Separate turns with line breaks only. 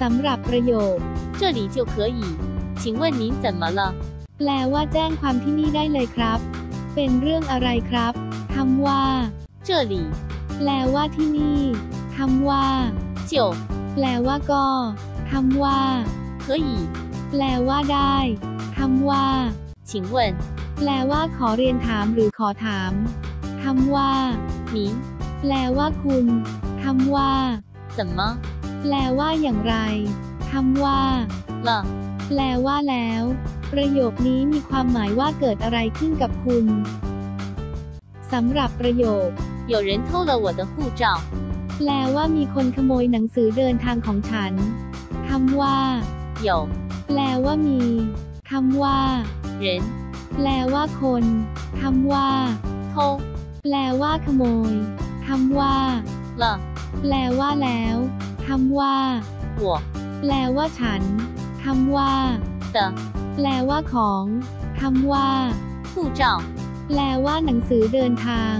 สำหรับประโยค
这里就可以。请问您怎么了？
แปลว่าแจ้งความที่นี่ได้เลยครับ เป็นเรื่องอะไรครับคำว่า
这里
แปลว่าที่นี่คำว่า
就
แปลว่าก็คำว่า
可以。
แปลว่าได้คำว่า
请问
แปลว่าขอเรียนถามหรือขอถามคำว่า
您
แปลว่าคุณคำว่า
怎么
แปลว่าอย่างไรคำว่า
了？
แปลว่าแล้ว ประโยคนี้มีความหมายว่าเกิดอะไรขึ้นกับคุณสำหรับประโยค
有人偷了我的护照。
แปลว่ามีคนขโมยหนังสือเดินทางของฉันคำว่า
有
แปลว่ามีคำว่า
人
แปลว่าคนคำว่า
偷
แปลว่าขโมยคำว่า
了
แปลว่าแล้ว คำว่า
我
แปลว่าฉันคำว่า
的
แปลว่าของคำว่า
护照。
แปลว่าหนังสือเดินทาง